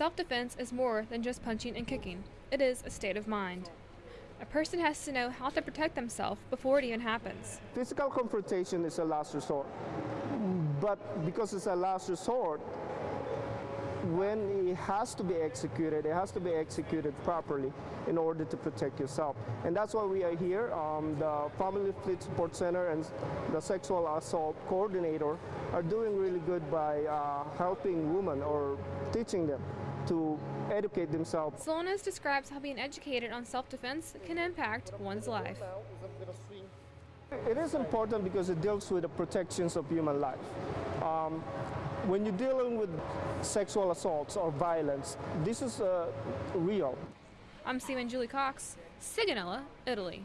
Self defense is more than just punching and kicking, it is a state of mind. A person has to know how to protect themselves before it even happens. Physical confrontation is a last resort, but because it's a last resort, when it has to be executed, it has to be executed properly in order to protect yourself. And that's why we are here. Um, the Family Fleet Support Center and the Sexual Assault Coordinator are doing really good by uh, helping women or teaching them to educate themselves. Slonis describes how being educated on self defense can impact one's life. It is important because it deals with the protections of human life. Um, when you're dealing with sexual assaults or violence, this is uh, real. I'm Seaman Julie Cox, Sigonella, Italy.